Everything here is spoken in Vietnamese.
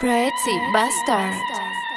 Pretty Bastard.